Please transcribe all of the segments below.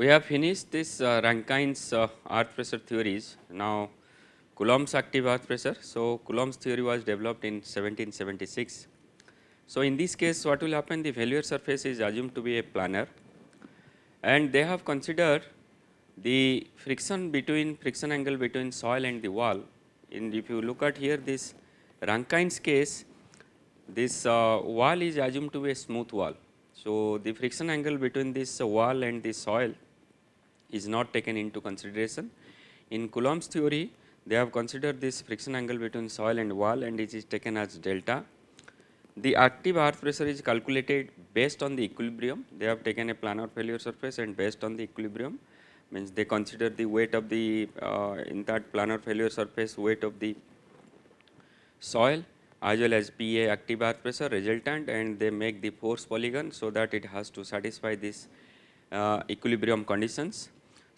we have finished this uh, Rankine's uh, earth pressure theories. Now, Coulomb's active earth pressure. So, Coulomb's theory was developed in 1776. So, in this case what will happen the failure surface is assumed to be a planar and they have considered the friction between friction angle between soil and the wall. In if you look at here this Rankine's case this uh, wall is assumed to be a smooth wall. So, the friction angle between this uh, wall and the soil is not taken into consideration. In Coulomb's theory they have considered this friction angle between soil and wall and it is taken as delta. The active earth pressure is calculated based on the equilibrium. They have taken a planar failure surface and based on the equilibrium means they consider the weight of the uh, in that planar failure surface weight of the soil as well as PA active earth pressure resultant and they make the force polygon so that it has to satisfy this uh, equilibrium conditions.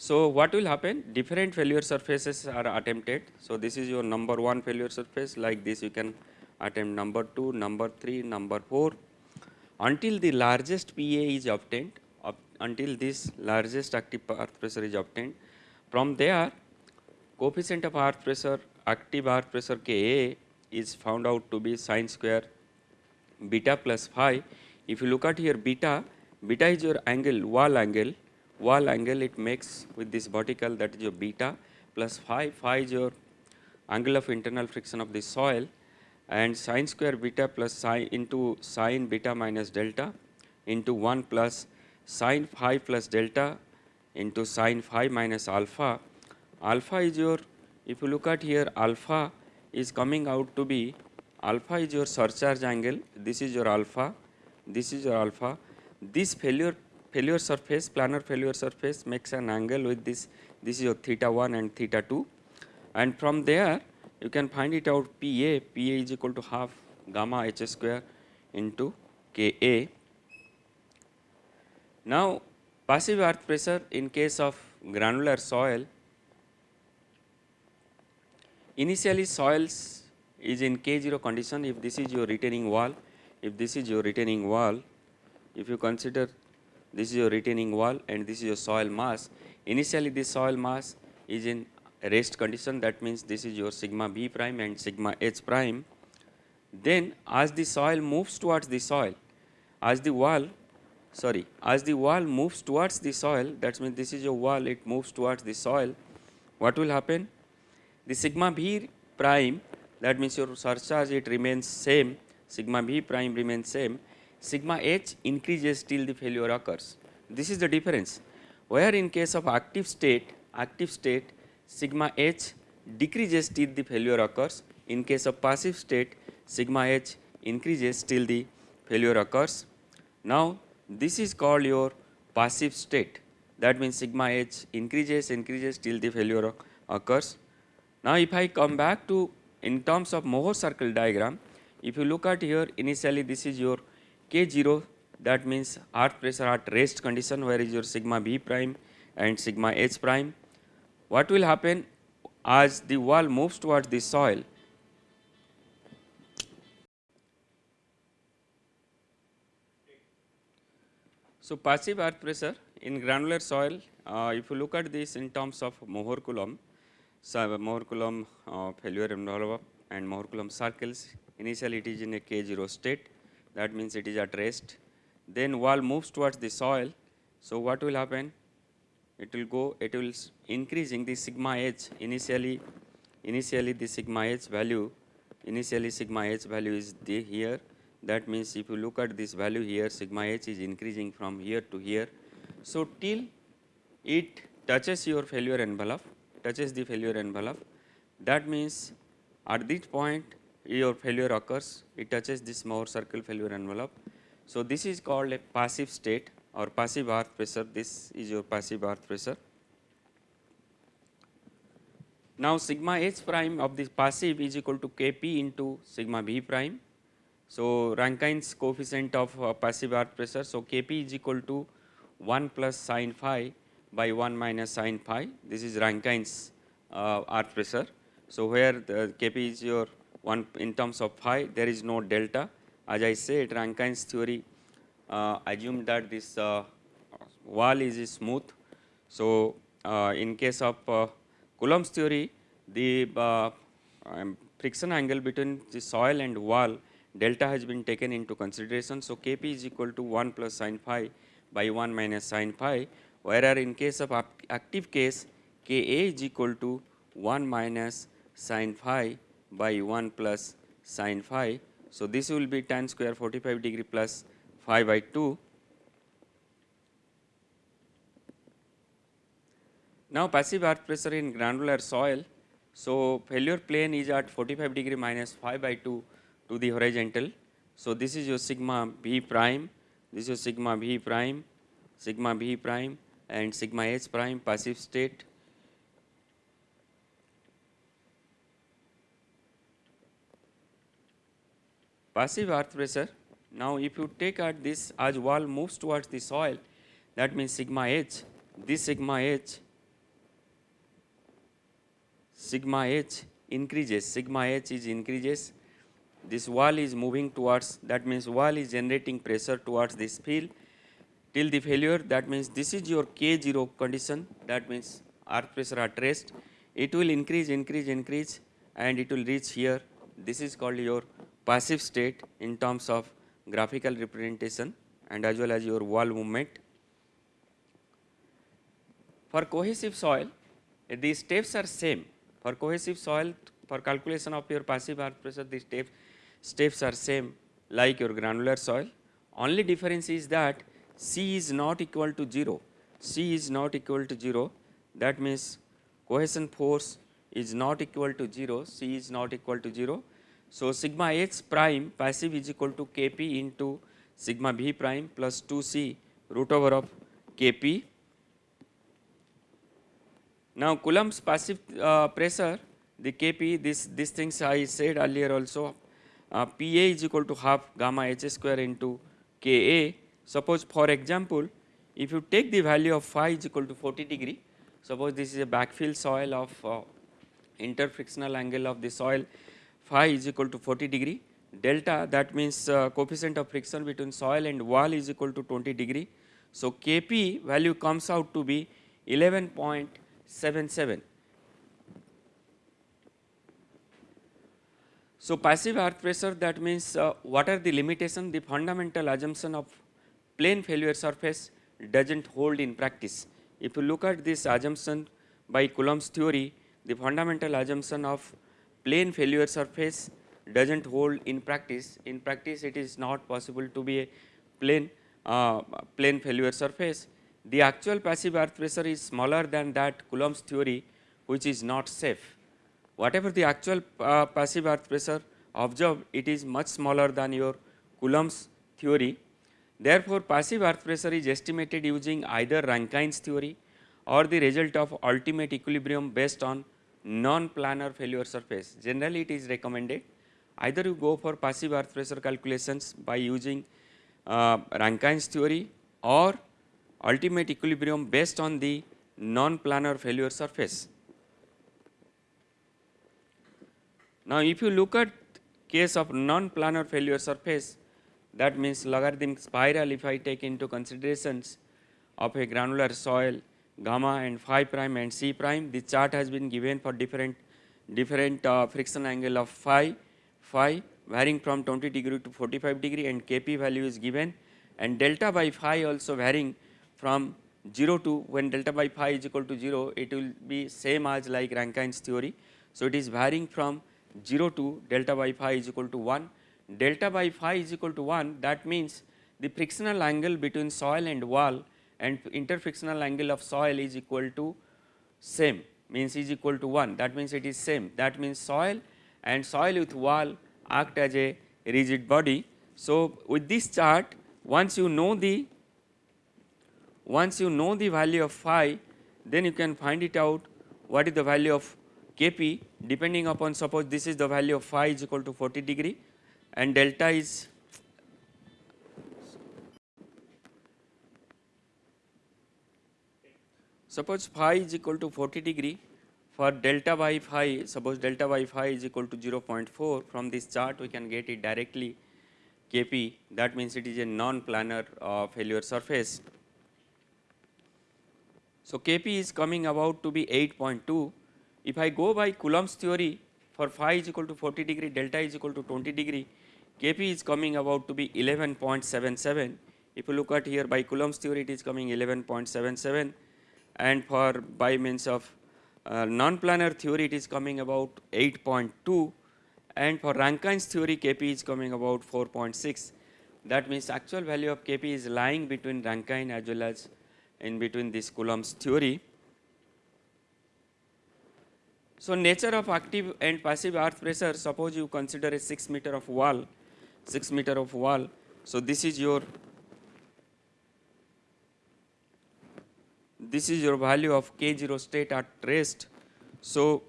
So, what will happen different failure surfaces are attempted. So, this is your number 1 failure surface like this you can attempt number 2, number 3, number 4 until the largest PA is obtained up until this largest active earth pressure is obtained. From there coefficient of earth pressure active earth pressure Ka is found out to be sine square beta plus phi. If you look at here beta, beta is your angle wall angle wall angle it makes with this vertical that is your beta plus phi, phi is your angle of internal friction of the soil and sine square beta plus sine into sine beta minus delta into 1 plus sine phi plus delta into sine phi minus alpha. Alpha is your if you look at here alpha is coming out to be alpha is your surcharge angle this is your alpha this is your alpha this failure failure surface planar failure surface makes an angle with this this is your theta 1 and theta 2 and from there you can find it out PA PA is equal to half gamma h square into Ka. Now passive earth pressure in case of granular soil. Initially soils is in K0 condition. If this is your retaining wall if this is your retaining wall if you consider this is your retaining wall and this is your soil mass. Initially this soil mass is in rest condition that means this is your sigma v prime and sigma h prime. Then as the soil moves towards the soil, as the wall sorry as the wall moves towards the soil that means this is your wall it moves towards the soil what will happen the sigma v prime that means your surcharge it remains same sigma v prime remains same sigma h increases till the failure occurs. This is the difference where in case of active state, active state sigma h decreases till the failure occurs. In case of passive state sigma h increases till the failure occurs. Now this is called your passive state that means sigma h increases increases till the failure occurs. Now if I come back to in terms of Mohr circle diagram if you look at here initially this is your K0 that means earth pressure at rest condition where is your sigma b prime and sigma h prime. What will happen as the wall moves towards the soil So, passive earth pressure in granular soil, uh, if you look at this in terms of Mohr Coulomb, so Mohr Coulomb uh, failure envelope and Mohr Coulomb circles, initially it is in a K0 state that means it is at rest. Then wall moves towards the soil. So what will happen? It will go, it will increasing the sigma h initially, initially the sigma h value, initially sigma h value is the here. That means if you look at this value here, sigma h is increasing from here to here. So till it touches your failure envelope, touches the failure envelope, that means at this point your failure occurs, it touches this Mohr circle failure envelope. So, this is called a passive state or passive earth pressure, this is your passive earth pressure. Now, sigma h prime of this passive is equal to Kp into sigma v prime. So, Rankine's coefficient of uh, passive earth pressure. So, Kp is equal to 1 plus sine phi by 1 minus sine phi. This is Rankine's uh, earth pressure. So, where the Kp is your one in terms of phi there is no delta as I said Rankine's theory uh, assumed that this uh, wall is smooth. So, uh, in case of uh, Coulomb's theory, the uh, um, friction angle between the soil and wall delta has been taken into consideration. So, Kp is equal to 1 plus sin phi by 1 minus sin phi, whereas in case of active case Ka is equal to 1 minus sin phi by 1 plus sin phi. So, this will be tan square 45 degree plus phi by 2. Now, passive earth pressure in granular soil. So, failure plane is at 45 degree minus phi by 2 to the horizontal. So, this is your sigma v prime, this is sigma v prime, sigma v prime and sigma h prime passive state. Passive earth pressure. Now, if you take at this as wall moves towards the soil, that means sigma h, this sigma h, sigma h increases, sigma h is increases. This wall is moving towards that means wall is generating pressure towards this field. Till the failure that means this is your K0 condition that means earth pressure at rest. It will increase increase increase and it will reach here. This is called your passive state in terms of graphical representation and as well as your wall movement. For cohesive soil the steps are same for cohesive soil for calculation of your passive earth pressure the steps steps are same like your granular soil. Only difference is that C is not equal to 0. C is not equal to 0. That means cohesion force is not equal to 0. C is not equal to 0. So, sigma h prime passive is equal to Kp into sigma v prime plus 2c root over of Kp. Now, Coulomb's passive uh, pressure the Kp this, these things I said earlier also uh, Pa is equal to half gamma h square into Ka. Suppose for example, if you take the value of phi is equal to 40 degree, suppose this is a backfill soil of uh, interfrictional angle of the soil phi is equal to 40 degree, delta that means uh, coefficient of friction between soil and wall is equal to 20 degree. So, Kp value comes out to be 11.77 So, passive earth pressure that means uh, what are the limitation the fundamental assumption of plane failure surface does not hold in practice. If you look at this assumption by Coulomb's theory the fundamental assumption of plane failure surface does not hold in practice. In practice it is not possible to be a plane uh, plane failure surface. The actual passive earth pressure is smaller than that Coulomb's theory which is not safe whatever the actual uh, passive earth pressure observed it is much smaller than your Coulomb's theory. Therefore, passive earth pressure is estimated using either Rankine's theory or the result of ultimate equilibrium based on non-planar failure surface. Generally, it is recommended either you go for passive earth pressure calculations by using uh, Rankine's theory or ultimate equilibrium based on the non-planar failure surface. Now, if you look at case of non-planar failure surface that means logarithmic spiral if I take into considerations of a granular soil gamma and phi prime and c prime the chart has been given for different different uh, friction angle of phi phi varying from 20 degree to 45 degree and kp value is given and delta by phi also varying from 0 to when delta by phi is equal to 0 it will be same as like Rankine's theory. So, it is varying from 0 to delta by phi is equal to 1. Delta by phi is equal to 1 that means the frictional angle between soil and wall and interfrictional angle of soil is equal to same means is equal to 1 that means it is same. That means soil and soil with wall act as a rigid body. So, with this chart once you know the once you know the value of phi then you can find it out what is the value of Kp. Depending upon suppose this is the value of phi is equal to 40 degree and delta is suppose phi is equal to 40 degree for delta by phi suppose delta by phi is equal to 0.4 from this chart we can get it directly Kp that means it is a non-planar uh, failure surface. So, Kp is coming about to be 8.2. If I go by Coulomb's theory for phi is equal to 40 degree, delta is equal to 20 degree, Kp is coming about to be 11.77. If you look at here by Coulomb's theory it is coming 11.77 and for by means of uh, non-planar theory it is coming about 8.2 and for Rankine's theory Kp is coming about 4.6. That means actual value of Kp is lying between Rankine as well as in between this Coulomb's theory. So, nature of active and passive earth pressure suppose you consider a 6 meter of wall, 6 meter of wall. So, this is your this is your value of K0 state at rest. So,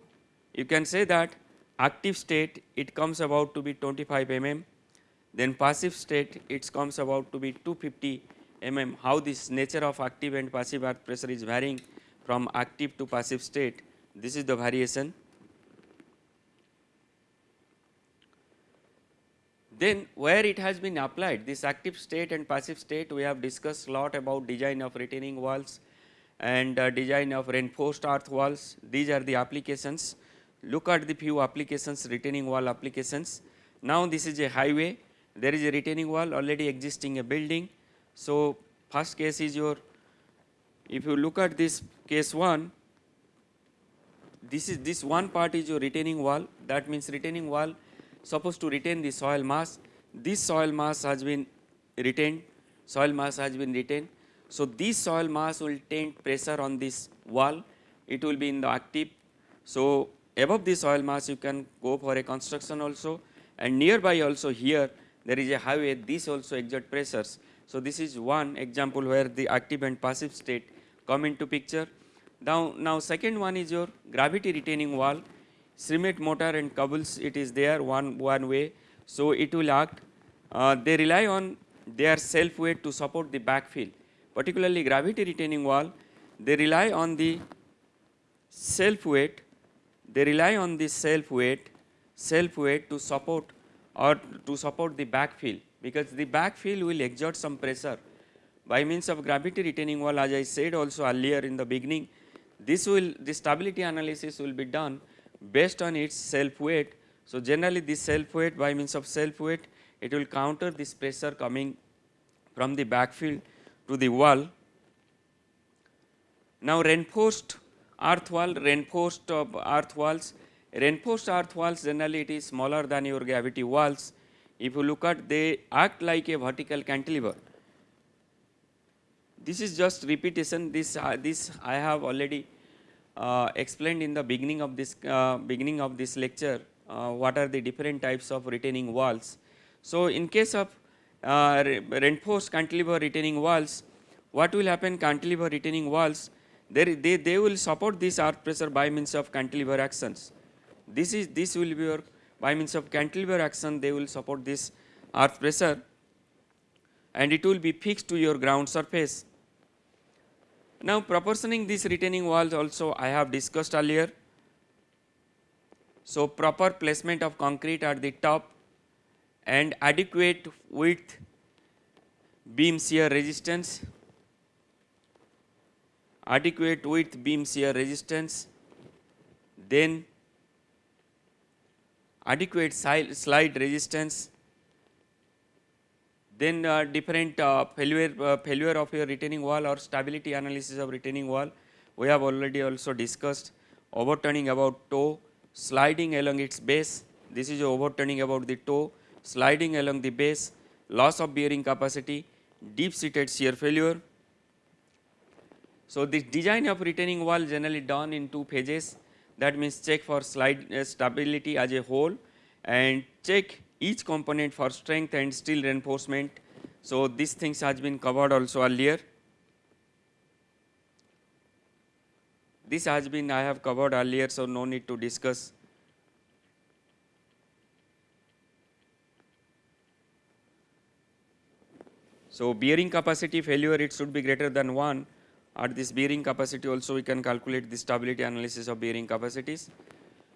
you can say that active state it comes about to be 25 mm, then passive state it comes about to be 250 mm. How this nature of active and passive earth pressure is varying from active to passive state, this is the variation. Then where it has been applied this active state and passive state we have discussed a lot about design of retaining walls and uh, design of reinforced earth walls. These are the applications. Look at the few applications retaining wall applications. Now this is a highway. There is a retaining wall already existing a building. So first case is your if you look at this case 1 this is this one part is your retaining wall. That means retaining wall supposed to retain the soil mass. This soil mass has been retained. Soil mass has been retained so this soil mass will take pressure on this wall it will be in the active so above this soil mass you can go for a construction also and nearby also here there is a highway this also exert pressures. So, this is one example where the active and passive state come into picture. Now, now second one is your gravity retaining wall cement mortar and cobbles it is there one, one way. So, it will act uh, they rely on their self weight to support the backfill particularly gravity retaining wall they rely on the self weight they rely on the self weight self weight to support or to support the backfill because the backfill will exert some pressure by means of gravity retaining wall as I said also earlier in the beginning this will the stability analysis will be done based on its self weight. So, generally this self weight by means of self weight it will counter this pressure coming from the backfill to the wall. Now, reinforced earth wall reinforced earth walls Reinforced earth walls generally it is smaller than your gravity walls. If you look at they act like a vertical cantilever. This is just repetition this uh, this I have already uh, explained in the beginning of this uh, beginning of this lecture uh, what are the different types of retaining walls. So, in case of uh, reinforced cantilever retaining walls what will happen cantilever retaining walls they, they, they will support this earth pressure by means of cantilever actions this is this will be your by means of cantilever action they will support this earth pressure and it will be fixed to your ground surface. Now proportioning these retaining walls also I have discussed earlier. So proper placement of concrete at the top and adequate width beam shear resistance, adequate width beam shear resistance, then adequate slide resistance, then uh, different uh, failure, uh, failure of your retaining wall or stability analysis of retaining wall. We have already also discussed overturning about toe, sliding along its base. This is overturning about the toe, sliding along the base, loss of bearing capacity, deep seated shear failure. So, this design of retaining wall generally done in two phases that means check for slide uh, stability as a whole and check each component for strength and steel reinforcement. So, these things has been covered also earlier. This has been I have covered earlier, so no need to discuss. So, bearing capacity failure it should be greater than 1 at this bearing capacity also we can calculate the stability analysis of bearing capacities.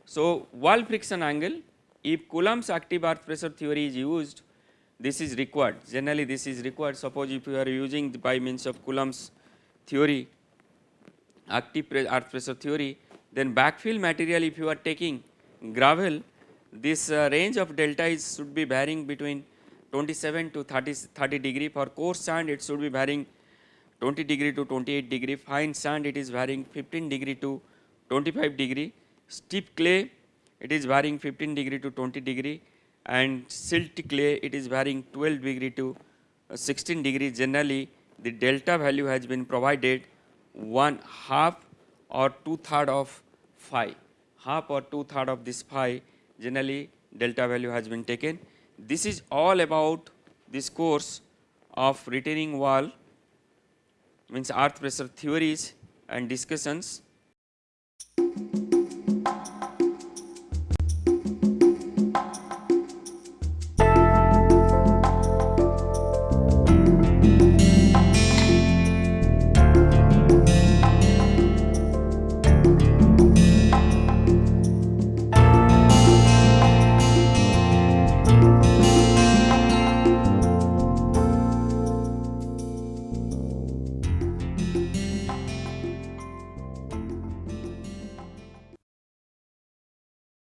So, wall friction angle if Coulomb's active earth pressure theory is used this is required. Generally this is required. Suppose if you are using by means of Coulomb's theory active earth pressure theory, then backfill material if you are taking gravel, this uh, range of delta is should be varying between 27 to 30, 30 degree. For coarse sand, it should be varying 20 degree to 28 degree. Fine sand, it is varying 15 degree to 25 degree. Stiff clay, it is varying 15 degree to 20 degree. And silt clay, it is varying 12 degree to uh, 16 degree. Generally, the delta value has been provided one half or two third of phi. Half or two third of this phi, generally delta value has been taken. This is all about this course of retaining wall means earth pressure theories and discussions